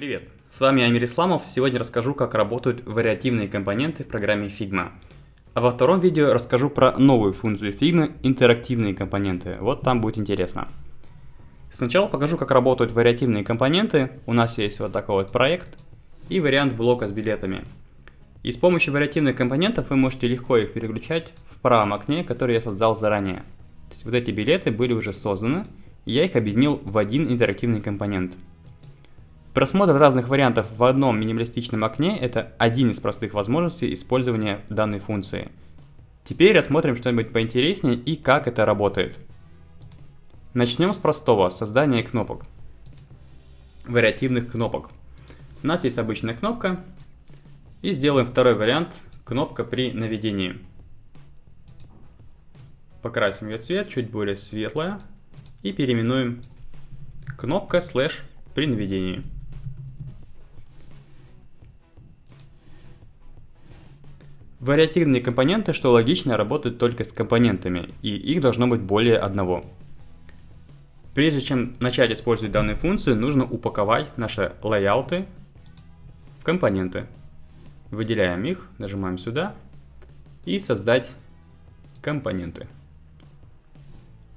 Привет! С вами Амир Исламов. Сегодня расскажу, как работают вариативные компоненты в программе Figma. А во втором видео расскажу про новую функцию Figma – интерактивные компоненты. Вот там будет интересно. Сначала покажу, как работают вариативные компоненты. У нас есть вот такой вот проект и вариант блока с билетами. И с помощью вариативных компонентов вы можете легко их переключать в правом окне, который я создал заранее. То есть вот эти билеты были уже созданы, и я их объединил в один интерактивный компонент – Просмотр разных вариантов в одном минималистичном окне – это один из простых возможностей использования данной функции. Теперь рассмотрим что-нибудь поинтереснее и как это работает. Начнем с простого – создания кнопок. Вариативных кнопок. У нас есть обычная кнопка. И сделаем второй вариант – кнопка при наведении. Покрасим ее цвет, чуть более светлая. И переименуем кнопка слэш при наведении. Вариативные компоненты, что логично, работают только с компонентами, и их должно быть более одного. Прежде чем начать использовать данную функцию, нужно упаковать наши лайауты в компоненты. Выделяем их, нажимаем сюда и создать компоненты.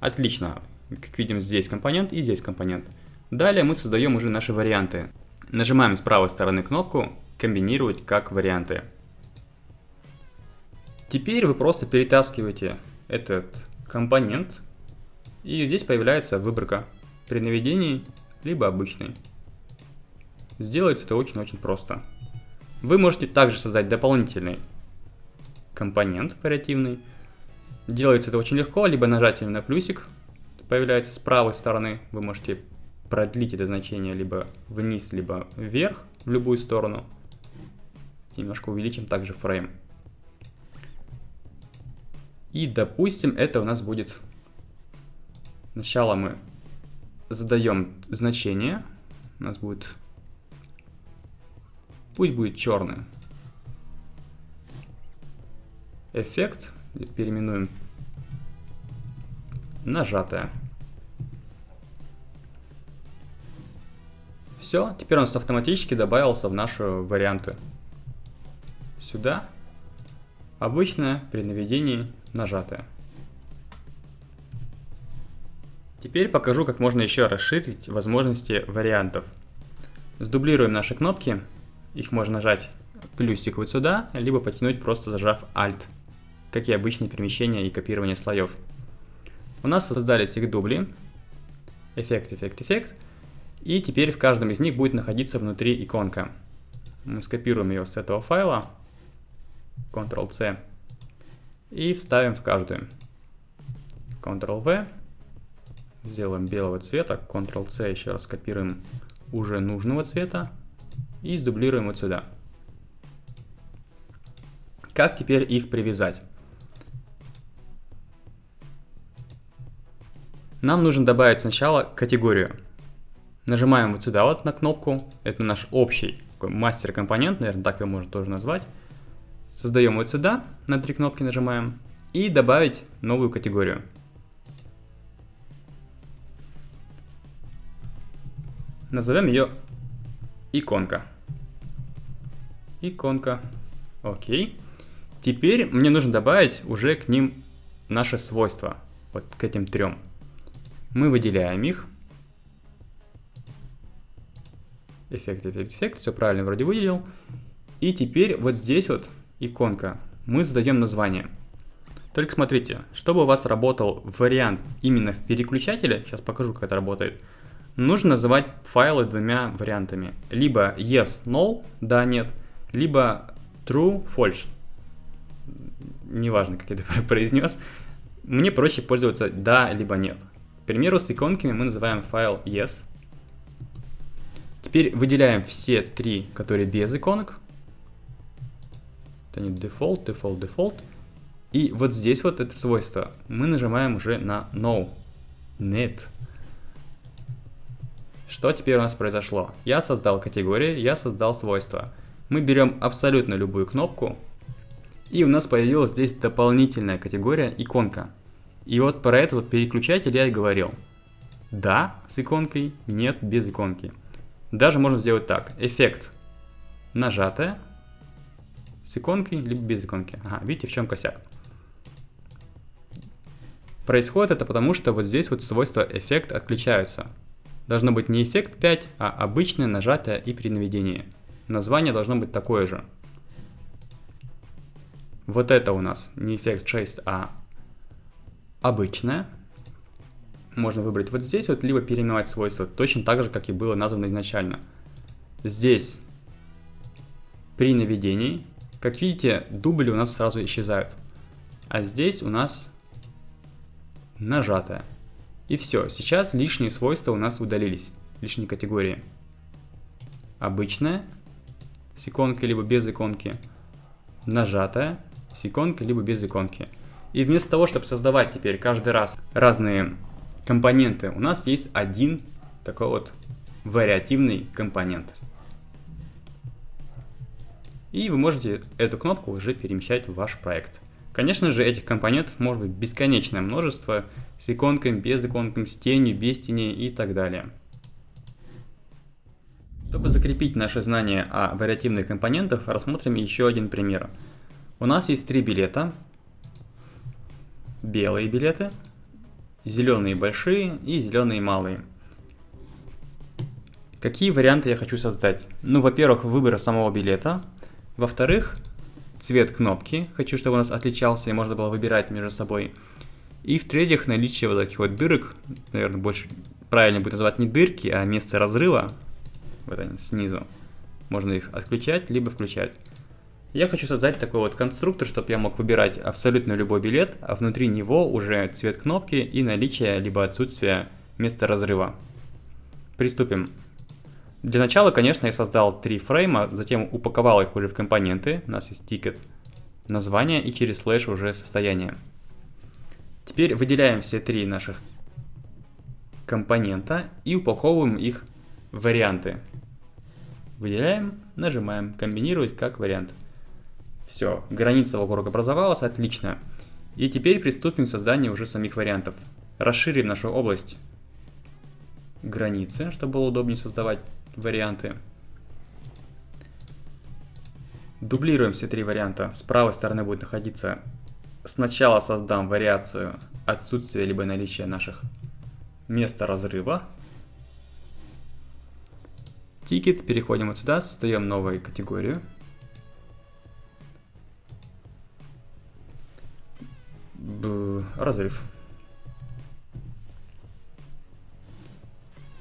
Отлично. Как видим, здесь компонент и здесь компонент. Далее мы создаем уже наши варианты. Нажимаем с правой стороны кнопку «Комбинировать как варианты». Теперь вы просто перетаскиваете этот компонент, и здесь появляется выборка при наведении, либо обычный. Сделается это очень-очень просто. Вы можете также создать дополнительный компонент вариативный. Делается это очень легко, либо нажатием на плюсик появляется с правой стороны. Вы можете продлить это значение либо вниз, либо вверх, в любую сторону. Немножко увеличим также фрейм. И, допустим, это у нас будет... Сначала мы задаем значение. У нас будет... Пусть будет черный. Эффект. Переименуем нажатое. Все, теперь он автоматически добавился в наши варианты. Сюда. Обычное при наведении нажатое. Теперь покажу, как можно еще расширить возможности вариантов. Сдублируем наши кнопки. Их можно нажать плюсик вот сюда, либо потянуть просто зажав Alt, как и обычные перемещения и копирование слоев. У нас создались их дубли. Эффект, эффект, эффект. И теперь в каждом из них будет находиться внутри иконка. Мы скопируем ее с этого файла. Ctrl-C и вставим в каждую. Ctrl-V, сделаем белого цвета, Ctrl-C еще раз копируем уже нужного цвета и сдублируем вот сюда. Как теперь их привязать? Нам нужно добавить сначала категорию. Нажимаем вот сюда вот на кнопку, это наш общий мастер-компонент, наверное, так его можно тоже назвать. Создаем вот сюда, на три кнопки нажимаем, и добавить новую категорию. Назовем ее иконка. Иконка. Окей. Теперь мне нужно добавить уже к ним наши свойства. Вот к этим трем. Мы выделяем их. Эффект, эффект, эффект. Все правильно вроде выделил. И теперь вот здесь вот иконка, мы задаем название. Только смотрите, чтобы у вас работал вариант именно в переключателе, сейчас покажу, как это работает, нужно называть файлы двумя вариантами. Либо yes, no, да, нет, либо true, false. Неважно, как я это произнес. Мне проще пользоваться да, либо нет. К примеру, с иконками мы называем файл yes. Теперь выделяем все три, которые без иконок. Это не default, default, default. И вот здесь вот это свойство. Мы нажимаем уже на no. Нет. Что теперь у нас произошло? Я создал категории, я создал свойства. Мы берем абсолютно любую кнопку, и у нас появилась здесь дополнительная категория иконка. И вот про этот вот переключатель я и говорил. Да с иконкой, нет без иконки. Даже можно сделать так. Эффект нажатая с иконкой, либо без иконки. Ага, видите, в чем косяк. Происходит это потому, что вот здесь вот свойства эффект отключаются. Должно быть не эффект 5, а обычное нажатие и при наведении. Название должно быть такое же. Вот это у нас не эффект 6, а обычное. Можно выбрать вот здесь вот, либо переименовать свойства, точно так же, как и было названо изначально. Здесь при наведении, как видите, дубли у нас сразу исчезают. А здесь у нас нажатое. И все, сейчас лишние свойства у нас удалились, лишние категории. Обычная, с иконкой либо без иконки, нажатая, с иконкой либо без иконки. И вместо того, чтобы создавать теперь каждый раз разные компоненты, у нас есть один такой вот вариативный компонент. И вы можете эту кнопку уже перемещать в ваш проект. Конечно же, этих компонентов может быть бесконечное множество, с иконками, без иконками, с тенью, без теней и так далее. Чтобы закрепить наши знания о вариативных компонентах, рассмотрим еще один пример. У нас есть три билета. Белые билеты, зеленые большие и зеленые малые. Какие варианты я хочу создать? Ну, во-первых, выбор самого билета. Во-вторых, цвет кнопки. Хочу, чтобы у нас отличался и можно было выбирать между собой. И в-третьих, наличие вот таких вот дырок, наверное, больше правильно будет называть не дырки, а место разрыва, вот они снизу. Можно их отключать, либо включать. Я хочу создать такой вот конструктор, чтобы я мог выбирать абсолютно любой билет, а внутри него уже цвет кнопки и наличие либо отсутствие места разрыва. Приступим. Для начала, конечно, я создал три фрейма, затем упаковал их уже в компоненты. У нас есть ticket, название и через слэш уже состояние. Теперь выделяем все три наших компонента и упаковываем их в варианты. Выделяем, нажимаем комбинировать как вариант. Все, граница вокруг образовалась, отлично. И теперь приступим к созданию уже самих вариантов. Расширим нашу область границы, чтобы было удобнее создавать варианты. Дублируем все три варианта. С правой стороны будет находиться сначала создам вариацию отсутствия либо наличия наших места разрыва. Тикет, переходим вот сюда, создаем новую категорию. Б разрыв.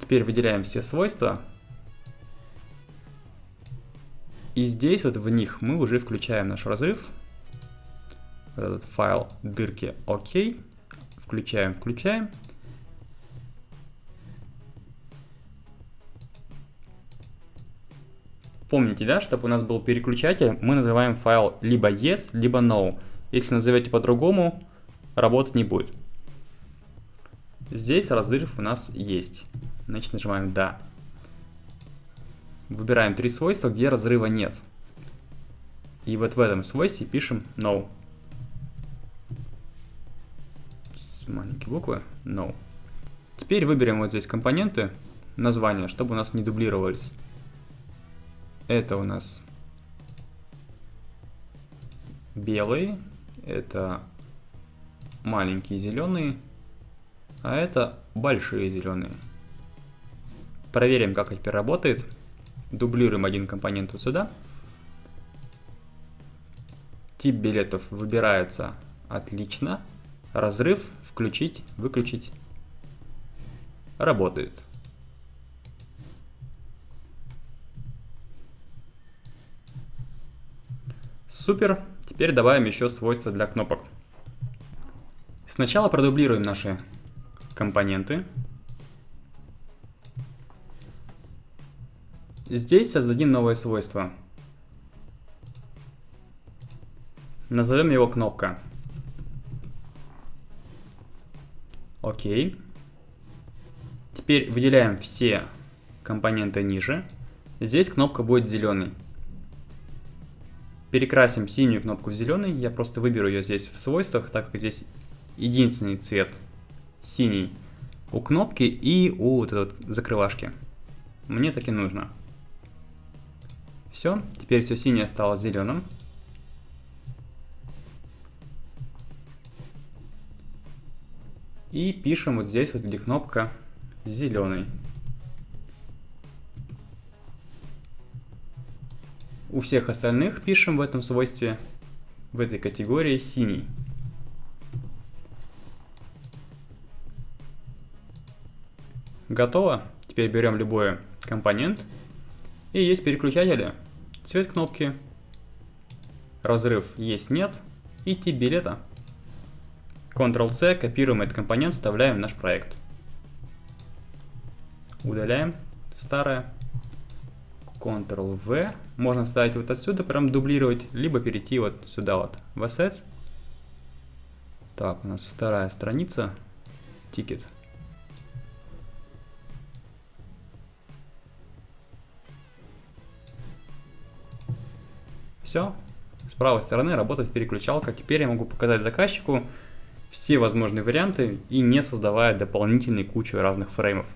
Теперь выделяем все свойства и здесь вот в них мы уже включаем наш разрыв. этот файл дырки ОК. Включаем, включаем. Помните, да, чтобы у нас был переключатель, мы называем файл либо yes, либо no. Если назовете по-другому, работать не будет. Здесь разрыв у нас есть. Значит, нажимаем да. Выбираем три свойства, где разрыва нет. И вот в этом свойстве пишем no. Маленькие буквы no. Теперь выберем вот здесь компоненты, названия, чтобы у нас не дублировались. Это у нас белые, это маленькие зеленые, а это большие зеленые. Проверим, как теперь работает. Дублируем один компонент вот сюда. Тип билетов выбирается отлично. Разрыв включить, выключить. Работает. Супер. Теперь добавим еще свойства для кнопок. Сначала продублируем наши компоненты. Здесь создадим новое свойство. Назовем его кнопка. Окей. Теперь выделяем все компоненты ниже. Здесь кнопка будет зеленой. Перекрасим синюю кнопку в зеленый. Я просто выберу ее здесь в свойствах, так как здесь единственный цвет синий у кнопки и у вот этой закрывашки. Мне так и нужно. Все, теперь все синее стало зеленым. И пишем вот здесь вот, где кнопка зеленый. У всех остальных пишем в этом свойстве, в этой категории синий. Готово. Теперь берем любой компонент. И есть переключатели. Цвет кнопки. Разрыв есть нет. И тип билета. Ctrl-C, копируем этот компонент, вставляем в наш проект. Удаляем старое. Ctrl-V. Можно вставить вот отсюда, прям дублировать, либо перейти вот сюда вот в Assets. Так, у нас вторая страница. Тикет. Все. С правой стороны работает переключалка. Теперь я могу показать заказчику все возможные варианты и не создавая дополнительной кучу разных фреймов.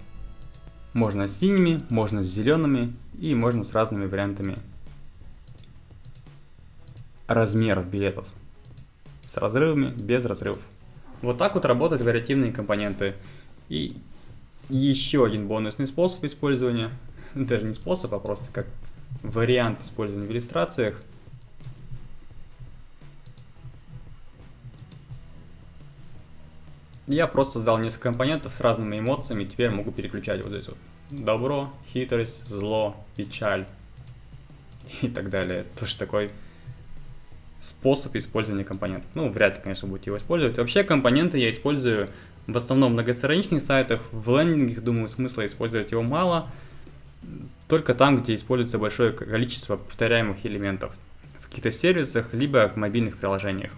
Можно с синими, можно с зелеными и можно с разными вариантами размеров билетов. С разрывами, без разрывов. Вот так вот работают вариативные компоненты. И еще один бонусный способ использования, даже не способ, а просто как вариант использования в иллюстрациях – Я просто создал несколько компонентов с разными эмоциями, теперь могу переключать вот здесь вот. Добро, хитрость, зло, печаль и так далее. Тоже такой способ использования компонентов. Ну, вряд ли, конечно, будете его использовать. Вообще, компоненты я использую в основном в многостраничных сайтах, в лендингах, думаю, смысла использовать его мало. Только там, где используется большое количество повторяемых элементов. В каких-то сервисах, либо в мобильных приложениях.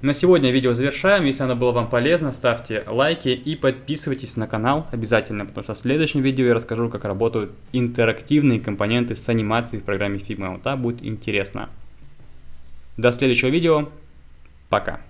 На сегодня видео завершаем. Если оно было вам полезно, ставьте лайки и подписывайтесь на канал обязательно, потому что в следующем видео я расскажу, как работают интерактивные компоненты с анимацией в программе Figma. Вот так будет интересно. До следующего видео. Пока.